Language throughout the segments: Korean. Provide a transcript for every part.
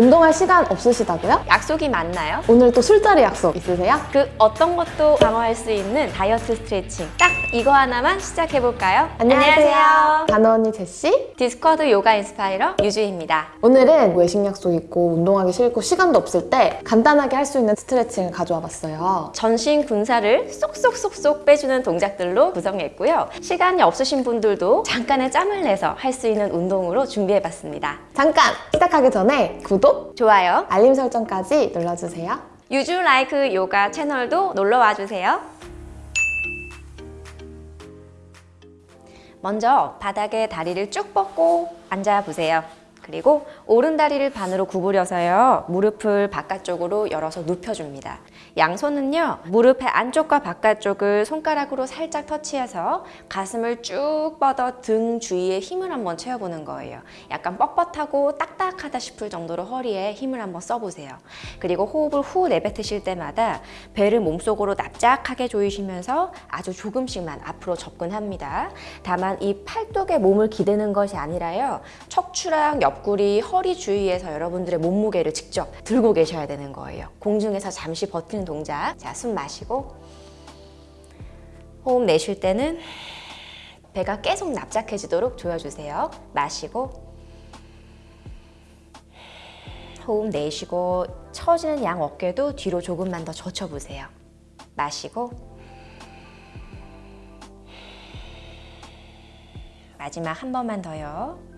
운동할 시간 없으시다고요? 약속이 맞나요? 오늘 또 술자리 약속 있으세요? 그 어떤 것도 방어할 수 있는 다이어트 스트레칭 딱 이거 하나만 시작해볼까요? 단어 언니 제시 디스커드 요가 inspirer 유주입니다. 오늘은 외식 약속 있고 운동하기 싫고 시간도 없을 때 간단하게 할 수 있는 스트레칭을 가져와 봤어요 전신 군살을 쏙쏙쏙쏙 빼주는 동작들로 구성했고요. 시간이 없으신 분들도 잠깐의 짬을 내서 할 수 있는 운동으로 준비해봤습니다. 잠깐 시작하기 전에 구독, 좋아요. 알림 설정까지 눌러주세요 유주 라이크 요가 채널도 놀러와 주세요. 먼저 바닥에 다리를 쭉 뻗고 앉아보세요. 그리고 오른 다리를 반으로 구부려서요. 무릎을 바깥쪽으로 열어서 눕혀줍니다. 양손은요. 무릎의 안쪽과 바깥쪽을 손가락으로 살짝 터치해서 가슴을 쭉 뻗어 등 주위에 힘을 한번 채워보는 거예요. 약간 뻣뻣하고 딱딱하다 싶을 정도로 허리에 힘을 한번 써보세요. 그리고 호흡을 후 내뱉으실 때마다 배를 몸속으로 납작하게 조이시면서 아주 조금씩만 앞으로 접근합니다. 다만 이 팔뚝에 몸을 기대는 것이 아니라요. 척추랑 옆구리, 허리 주위에서 여러분들의 몸무게를 직접 들고 계셔야 되는 거예요. 공중에서 잠시 버티는 동작. 자, 숨 마시고 호흡 내쉴 때는 배가 계속 납작해지도록 조여주세요. 마시고 호흡 내쉬고 처지는 양 어깨도 뒤로 조금만 더 젖혀보세요. 마시고 마지막 한 번만 더요.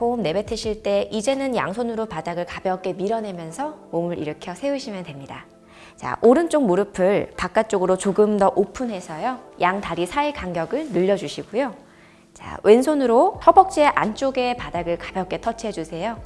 호흡 내뱉으실 때 이제는 양손으로 바닥을 가볍게 밀어내면서 몸을 일으켜 세우시면 됩니다. 자, 오른쪽 무릎을 바깥쪽으로 조금 더 오픈해서요. 양 다리 사이 간격을 늘려주시고요. 자, 왼손으로 허벅지의 안쪽에 바닥을 가볍게 터치해 주세요.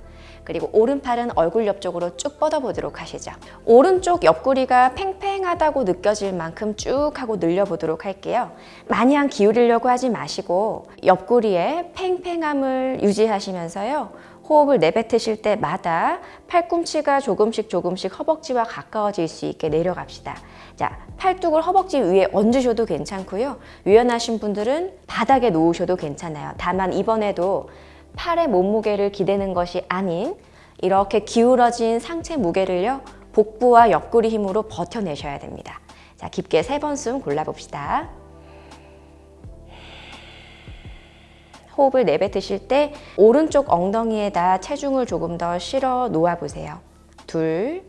그리고 오른팔은 얼굴 옆쪽으로 쭉 뻗어보도록 하시죠. 오른쪽 옆구리가 팽팽하다고 느껴질 만큼 쭉 하고 늘려보도록 할게요. 마냥 기울이려고 하지 마시고 옆구리에 팽팽함을 유지하시면서요. 호흡을 내뱉으실 때마다 팔꿈치가 조금씩 조금씩 허벅지와 가까워질 수 있게 내려갑시다. 자, 팔뚝을 허벅지 위에 얹으셔도 괜찮고요. 유연하신 분들은 바닥에 놓으셔도 괜찮아요. 다만 이번에도 팔의 몸무게를 기대는 것이 아닌 이렇게 기울어진 상체 무게를요. 복부와 옆구리 힘으로 버텨내셔야 됩니다. 자, 깊게 세 번 숨 골라봅시다. 호흡을 내뱉으실 때 오른쪽 엉덩이에다 체중을 조금 더 실어 놓아보세요. 둘,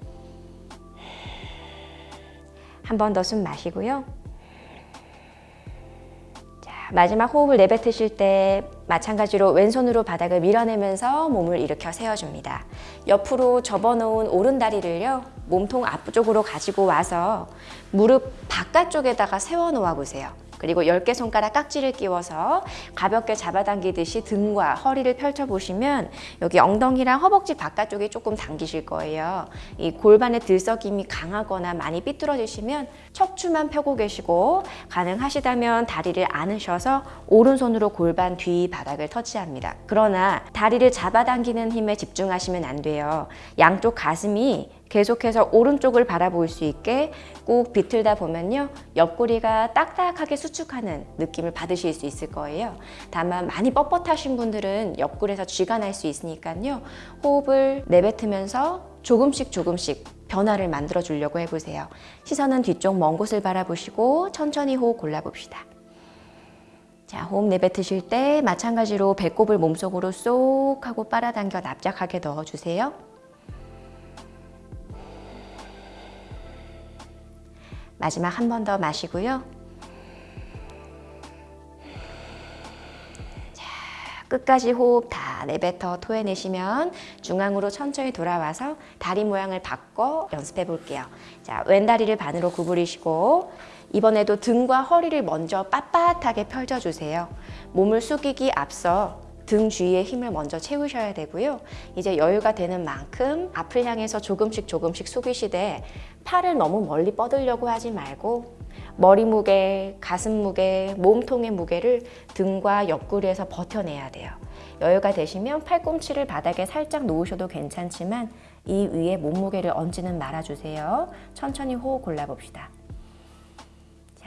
한 번 더 숨 마시고요. 자, 마지막 호흡을 내뱉으실 때 마찬가지로 왼손으로 바닥을 밀어내면서 몸을 일으켜 세워줍니다. 옆으로 접어놓은 오른다리를요. 몸통 앞쪽으로 가지고 와서 무릎 바깥쪽에다가 세워놓아 보세요. 그리고 10개 손가락 깍지를 끼워서 가볍게 잡아당기듯이 등과 허리를 펼쳐보시면 여기 엉덩이랑 허벅지 바깥쪽에 조금 당기실 거예요. 이 골반의 들썩임이 강하거나 많이 삐뚤어지시면 척추만 펴고 계시고 가능하시다면 다리를 안으셔서 오른손으로 골반 뒤 바닥을 터치합니다. 그러나 다리를 잡아당기는 힘에 집중하시면 안 돼요. 양쪽 가슴이 계속해서 오른쪽을 바라볼 수 있게 꾹 비틀다 보면요. 옆구리가 딱딱하게 수축하는 느낌을 받으실 수 있을 거예요. 다만 많이 뻣뻣하신 분들은 옆구리에서 쥐가 날 수 있으니까요. 호흡을 내뱉으면서 조금씩 조금씩 변화를 만들어 주려고 해보세요. 시선은 뒤쪽 먼 곳을 바라보시고 천천히 호흡 골라봅시다. 자, 호흡 내뱉으실 때 마찬가지로 배꼽을 몸속으로 쏙 하고 빨아당겨 납작하게 넣어주세요. 마지막 한 번 더 마시고요. 자, 끝까지 호흡 다 내뱉어 토해내시면 중앙으로 천천히 돌아와서 다리 모양을 바꿔 연습해 볼게요. 자, 왼다리를 반으로 구부리시고 이번에도 등과 허리를 먼저 빳빳하게 펼쳐주세요. 몸을 숙이기 앞서 등 주위에 힘을 먼저 채우셔야 되고요. 이제 여유가 되는 만큼 앞을 향해서 조금씩 조금씩 숙이시되 팔을 너무 멀리 뻗으려고 하지 말고 머리 무게, 가슴 무게, 몸통의 무게를 등과 옆구리에서 버텨내야 돼요. 여유가 되시면 팔꿈치를 바닥에 살짝 놓으셔도 괜찮지만 이 위에 몸무게를 얹지는 말아주세요. 천천히 호흡 골라봅시다.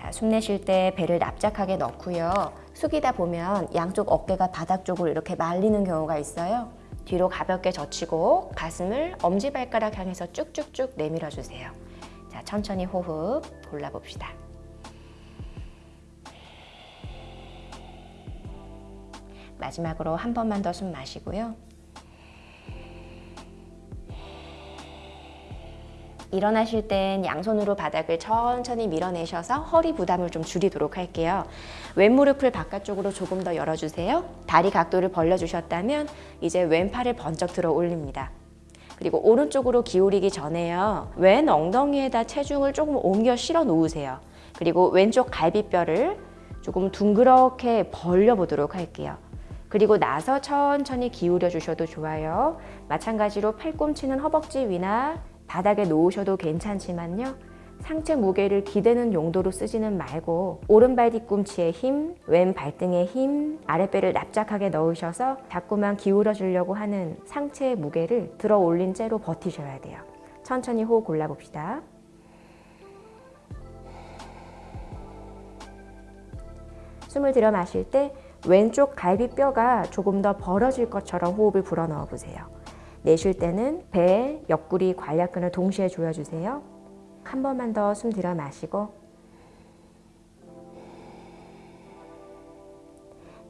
자, 숨 내쉴 때 배를 납작하게 넣고요. 숙이다 보면 양쪽 어깨가 바닥 쪽으로 이렇게 말리는 경우가 있어요. 뒤로 가볍게 젖히고 가슴을 엄지발가락 향해서 쭉쭉쭉 내밀어 주세요. 자, 천천히 호흡 골라봅시다. 마지막으로 한 번만 더 숨 마시고요. 일어나실 땐 양손으로 바닥을 천천히 밀어내셔서 허리 부담을 좀 줄이도록 할게요. 왼무릎을 바깥쪽으로 조금 더 열어주세요. 다리 각도를 벌려주셨다면 이제 왼팔을 번쩍 들어 올립니다. 그리고 오른쪽으로 기울이기 전에요. 왼 엉덩이에다 체중을 조금 옮겨 실어 놓으세요. 그리고 왼쪽 갈비뼈를 조금 둥그렇게 벌려 보도록 할게요. 그리고 나서 천천히 기울여 주셔도 좋아요. 마찬가지로 팔꿈치는 허벅지 위나 바닥에 놓으셔도 괜찮지만요. 상체 무게를 기대는 용도로 쓰지는 말고 오른발 뒤꿈치에 힘, 왼 발등에 힘, 아랫배를 납작하게 넣으셔서 자꾸만 기울여 주려고 하는 상체의 무게를 들어 올린 채로 버티셔야 돼요. 천천히 호흡 골라봅시다. 숨을 들여 마실 때 왼쪽 갈비뼈가 조금 더 벌어질 것처럼 호흡을 불어 넣어 보세요. 내쉴 때는 배, 옆구리, 관략근을 동시에 조여주세요. 한 번만 더 숨 들여 마시고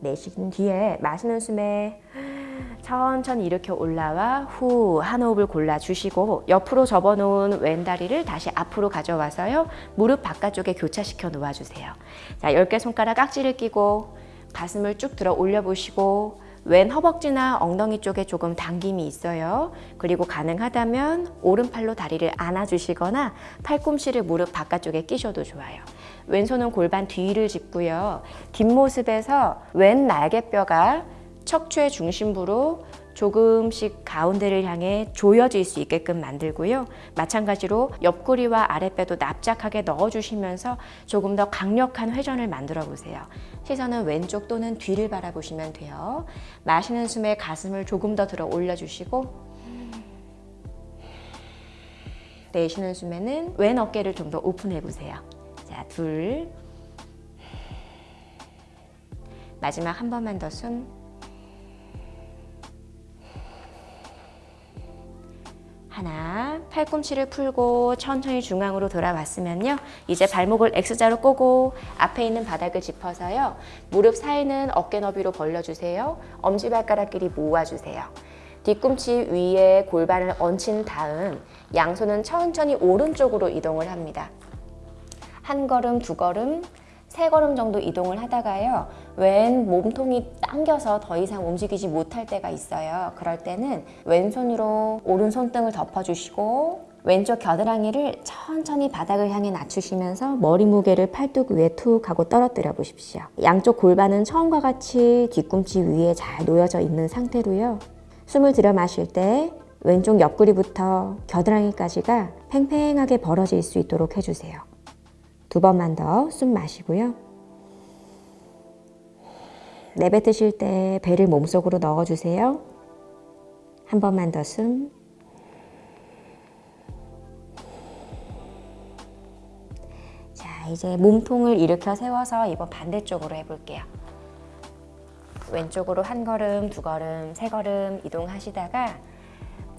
내쉬는 뒤에 마시는 숨에 천천히 이렇게 올라와 후 한 호흡을 골라주시고 옆으로 접어놓은 왼 다리를 다시 앞으로 가져와서요. 무릎 바깥쪽에 교차시켜 놓아주세요. 자, 10개 손가락 깍지를 끼고 가슴을 쭉 들어 올려보시고 왼 허벅지나 엉덩이 쪽에 조금 당김이 있어요. 그리고 가능하다면 오른팔로 다리를 안아주시거나 팔꿈치를 무릎 바깥쪽에 끼셔도 좋아요. 왼손은 골반 뒤를 짚고요. 뒷모습에서 왼 날개뼈가 척추의 중심부로 조금씩 가운데를 향해 조여질 수 있게끔 만들고요. 마찬가지로 옆구리와 아랫배도 납작하게 넣어주시면서 조금 더 강력한 회전을 만들어 보세요. 시선은 왼쪽 또는 뒤를 바라보시면 돼요. 마시는 숨에 가슴을 조금 더 들어 올려주시고 내쉬는 숨에는 왼 어깨를 좀 더 오픈해 보세요. 자, 둘. 마지막 한 번만 더 숨. 하나, 팔꿈치를 풀고 천천히 중앙으로 돌아왔으면요. 이제 발목을 X자로 꼬고 앞에 있는 바닥을 짚어서요. 무릎 사이는 어깨 너비로 벌려주세요. 엄지발가락끼리 모아주세요. 뒤꿈치 위에 골반을 얹힌 다음 양손은 천천히 오른쪽으로 이동을 합니다. 한 걸음, 두 걸음, 세 걸음 정도 이동을 하다가요. 왼 몸통이 당겨서 더 이상 움직이지 못할 때가 있어요. 그럴 때는 왼손으로 오른손등을 덮어주시고 왼쪽 겨드랑이를 천천히 바닥을 향해 낮추시면서 머리 무게를 팔뚝 위에 툭 하고 떨어뜨려 보십시오. 양쪽 골반은 처음과 같이 뒤꿈치 위에 잘 놓여져 있는 상태로요. 숨을 들여 마실 때 왼쪽 옆구리부터 겨드랑이까지가 팽팽하게 벌어질 수 있도록 해주세요. 두 번만 더 숨 마시고요. 내뱉으실 때 배를 몸속으로 넣어주세요. 한 번만 더 숨. 자, 이제 몸통을 일으켜 세워서 이번 반대쪽으로 해볼게요. 왼쪽으로 한 걸음, 두 걸음, 세 걸음 이동하시다가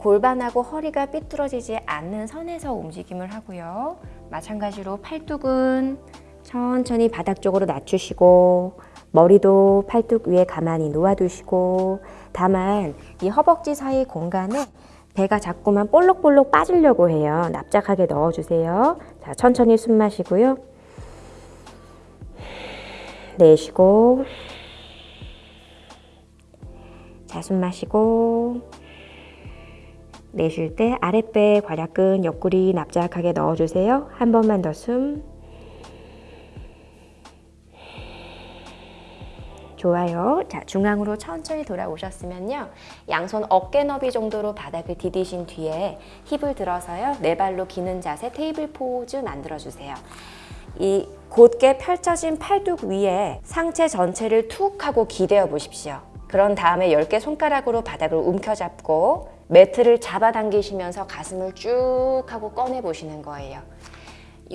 골반하고 허리가 삐뚤어지지 않는 선에서 움직임을 하고요. 마찬가지로 팔뚝은 천천히 바닥 쪽으로 낮추시고 머리도 팔뚝 위에 가만히 놓아두시고 다만 이 허벅지 사이 공간에 배가 자꾸만 볼록볼록 빠지려고 해요. 납작하게 넣어주세요. 자, 천천히 숨 마시고요. 내쉬고 자, 숨 마시고 내쉴 때 아랫배 괄약근 옆구리 납작하게 넣어주세요. 한 번만 더 숨. 좋아요. 자, 중앙으로 천천히 돌아오셨으면요. 양손 어깨 너비 정도로 바닥을 디디신 뒤에 힙을 들어서요. 네 발로 기는 자세 테이블 포즈 만들어주세요. 이 곧게 펼쳐진 팔뚝 위에 상체 전체를 툭 하고 기대어 보십시오. 그런 다음에 10개 손가락으로 바닥을 움켜잡고 매트를 잡아당기시면서 가슴을 쭉 하고 꺼내 보시는 거예요.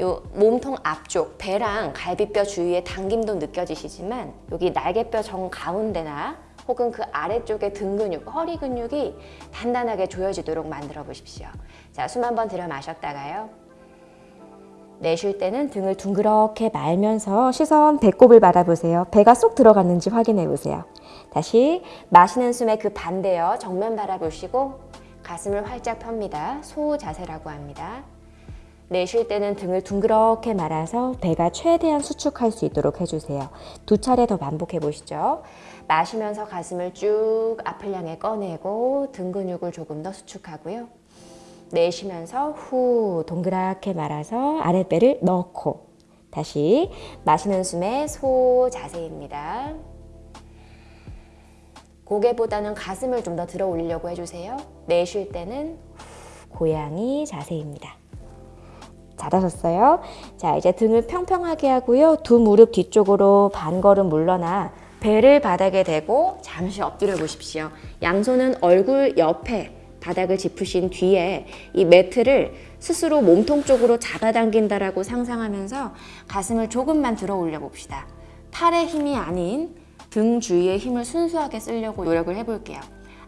요 몸통 앞쪽 배랑 갈비뼈 주위에 당김도 느껴지시지만 여기 날개뼈 정 가운데나 혹은 그 아래쪽에 등 근육, 허리 근육이 단단하게 조여지도록 만들어 보십시오. 자, 숨 한번 들여 마셨다가요. 내쉴 때는 등을 둥그렇게 말면서 시선 배꼽을 바라보세요. 배가 쏙 들어갔는지 확인해 보세요. 다시 마시는 숨의 그 반대요. 정면 바라보시고 가슴을 활짝 펴니다. 소 자세라고 합니다. 내쉴 때는 등을 둥그렇게 말아서 배가 최대한 수축할 수 있도록 해주세요. 두 차례 더 반복해 보시죠. 마시면서 가슴을 쭉 앞을 향해 꺼내고 등 근육을 조금 더 수축하고요. 내쉬면서 후 동그랗게 말아서 아랫배를 넣고 다시 마시는 숨에 소 자세입니다. 고개보다는 가슴을 좀 더 들어 올리려고 해주세요. 내쉴 때는 후, 고양이 자세입니다. 잘하셨어요. 자, 이제 등을 평평하게 하고요. 두 무릎 뒤쪽으로 반 걸음 물러나 배를 바닥에 대고 잠시 엎드려 보십시오. 양손은 얼굴 옆에 바닥을 짚으신 뒤에 이 매트를 스스로 몸통 쪽으로 잡아당긴다라고 상상하면서 가슴을 조금만 들어 올려 봅시다. 팔의 힘이 아닌 등 주위의 힘을 순수하게 쓰려고 노력을 해볼게요.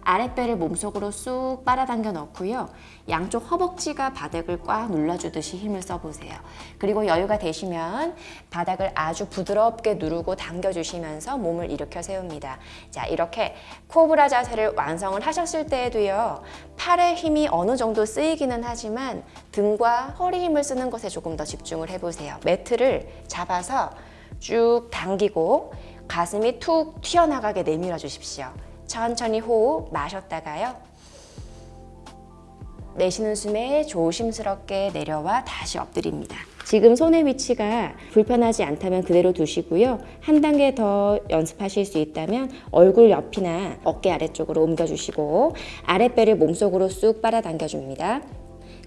아랫배를 몸속으로 쑥 빨아당겨 넣고요. 양쪽 허벅지가 바닥을 꽉 눌러주듯이 힘을 써보세요. 그리고 여유가 되시면 바닥을 아주 부드럽게 누르고 당겨주시면서 몸을 일으켜 세웁니다. 자, 이렇게 코브라 자세를 완성을 하셨을 때에도요. 팔의 힘이 어느 정도 쓰이기는 하지만 등과 허리 힘을 쓰는 것에 조금 더 집중을 해보세요. 매트를 잡아서 쭉 당기고 가슴이 툭 튀어나가게 내밀어 주십시오. 천천히 호흡 마셨다가요. 내쉬는 숨에 조심스럽게 내려와 다시 엎드립니다. 지금 손의 위치가 불편하지 않다면 그대로 두시고요. 한 단계 더 연습하실 수 있다면 얼굴 옆이나 어깨 아래쪽으로 옮겨주시고 아랫배를 몸속으로 쑥 빨아당겨줍니다.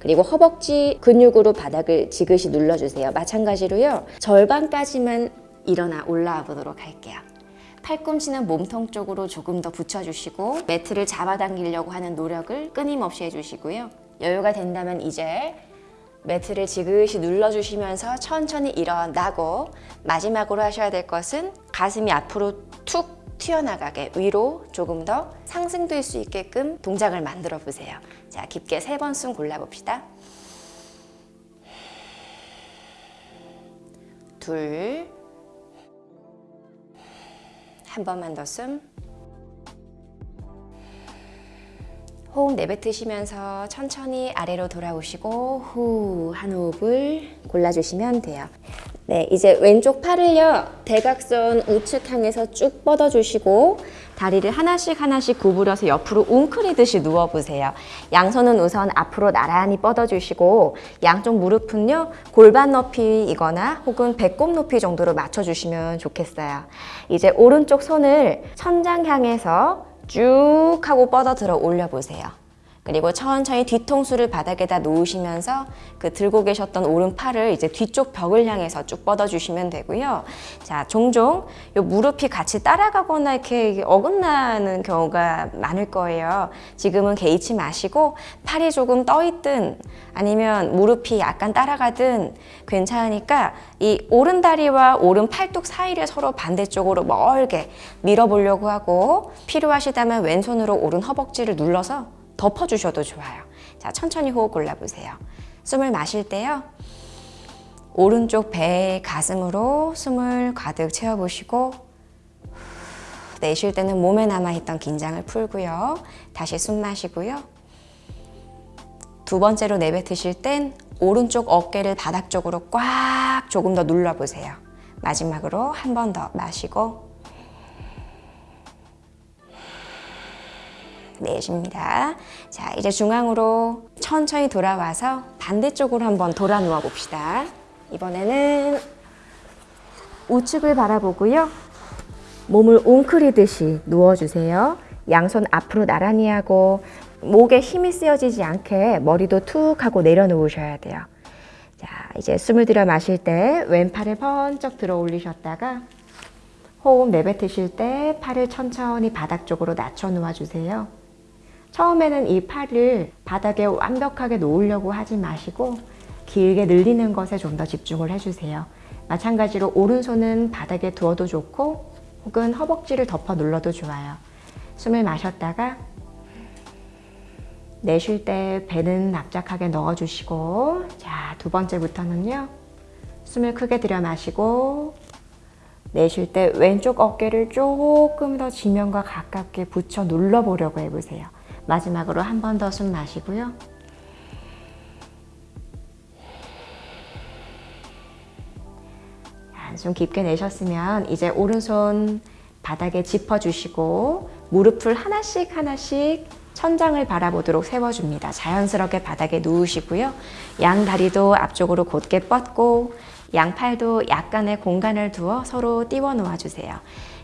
그리고 허벅지 근육으로 바닥을 지그시 눌러주세요. 마찬가지로요. 절반까지만 일어나 올라와 보도록 할게요. 팔꿈치는 몸통 쪽으로 조금 더 붙여주시고 매트를 잡아당기려고 하는 노력을 끊임없이 해주시고요. 여유가 된다면 이제 매트를 지그시 눌러주시면서 천천히 일어나고 마지막으로 하셔야 될 것은 가슴이 앞으로 툭 튀어나가게 위로 조금 더 상승될 수 있게끔 동작을 만들어 보세요. 자, 깊게 세 번 숨 골라봅시다. 둘, 한 번만 더 숨. 호흡 내뱉으시면서 천천히 아래로 돌아오시고 후 한 호흡을 골라주시면 돼요. 네, 이제 왼쪽 팔을요 대각선 우측 향해서 쭉 뻗어주시고 다리를 하나씩 하나씩 구부려서 옆으로 웅크리듯이 누워보세요. 양손은 우선 앞으로 나란히 뻗어주시고 양쪽 무릎은요 골반 높이이거나 혹은 배꼽 높이 정도로 맞춰주시면 좋겠어요. 이제 오른쪽 손을 천장 향해서 쭉 하고 뻗어 들어 올려보세요. 그리고 천천히 뒤통수를 바닥에다 놓으시면서 그 들고 계셨던 오른팔을 이제 뒤쪽 벽을 향해서 쭉 뻗어주시면 되고요. 자, 종종 요 무릎이 같이 따라가거나 이렇게 어긋나는 경우가 많을 거예요. 지금은 개의치 마시고 팔이 조금 떠있든 아니면 무릎이 약간 따라가든 괜찮으니까 이 오른 다리와 오른 팔뚝 사이를 서로 반대쪽으로 멀게 밀어보려고 하고 필요하시다면 왼손으로 오른 허벅지를 눌러서 덮어주셔도 좋아요. 자, 천천히 호흡 골라보세요. 숨을 마실 때요. 오른쪽 배 가슴으로 숨을 가득 채워보시고 내쉴 때는 몸에 남아있던 긴장을 풀고요. 다시 숨 마시고요. 두 번째로 내뱉으실 땐 오른쪽 어깨를 바닥 쪽으로 꽉 조금 더 눌러보세요. 마지막으로 한 번 더 마시고 내쉽니다. 자, 이제 중앙으로 천천히 돌아와서 반대쪽으로 한번 돌아 누워 봅시다. 이번에는 우측을 바라보고요. 몸을 웅크리듯이 누워주세요. 양손 앞으로 나란히 하고 목에 힘이 쓰여지지 않게 머리도 툭 하고 내려놓으셔야 돼요. 자, 이제 숨을 들여 마실 때 왼팔을 번쩍 들어 올리셨다가 호흡 내뱉으실 때 팔을 천천히 바닥 쪽으로 낮춰 놓아 주세요. 처음에는 이 팔을 바닥에 완벽하게 놓으려고 하지 마시고 길게 늘리는 것에 좀 더 집중을 해주세요. 마찬가지로 오른손은 바닥에 두어도 좋고 혹은 허벅지를 덮어 눌러도 좋아요. 숨을 마셨다가 내쉴 때 배는 납작하게 넣어주시고 자, 두 번째부터는요. 숨을 크게 들여 마시고 내쉴 때 왼쪽 어깨를 조금 더 지면과 가깝게 붙여 눌러보려고 해보세요. 마지막으로 한 번 더 숨 마시고요. 한숨 깊게 내셨으면 이제 오른손 바닥에 짚어주시고 무릎을 하나씩 하나씩 천장을 바라보도록 세워줍니다. 자연스럽게 바닥에 누우시고요. 양 다리도 앞쪽으로 곧게 뻗고 양 팔도 약간의 공간을 두어 서로 띄워 놓아주세요.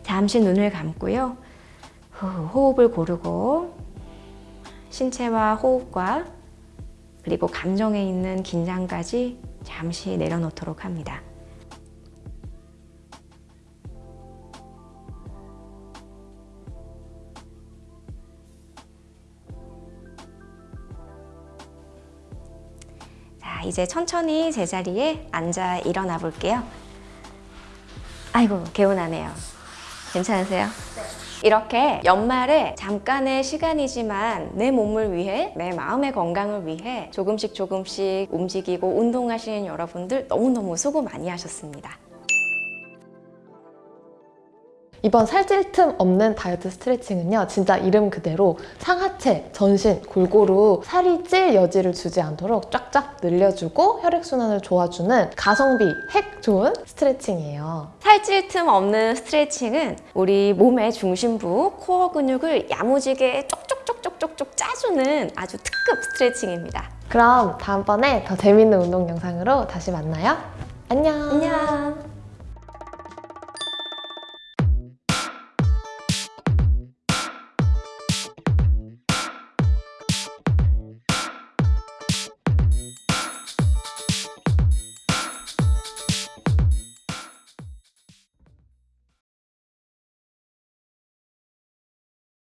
잠시 눈을 감고요. 후, 호흡을 고르고 신체와 호흡과 그리고 감정에 있는 긴장까지 잠시 내려놓도록 합니다. 자, 이제 천천히 제자리에 앉아 일어나 볼게요. 아이고, 개운하네요. 괜찮으세요? 이렇게 연말에 잠깐의 시간이지만 내 몸을 위해, 내 마음의 건강을 위해 조금씩 조금씩 움직이고 운동하시는 여러분들 너무너무 수고 많이 하셨습니다. 이번 살찔 틈 없는 다이어트 스트레칭은요 진짜 이름 그대로 상하체, 전신 골고루 살이 찔 여지를 주지 않도록 쫙쫙 늘려주고 혈액순환을 도와주는 가성비 핵 좋은 스트레칭이에요 살찔 틈 없는 스트레칭은 우리 몸의 중심부 코어 근육을 야무지게 쪽쪽쪽쪽쪽쪽 짜주는 아주 특급 스트레칭입니다. 그럼 다음번에 더 재밌는 운동 영상으로 다시 만나요 안녕 안녕.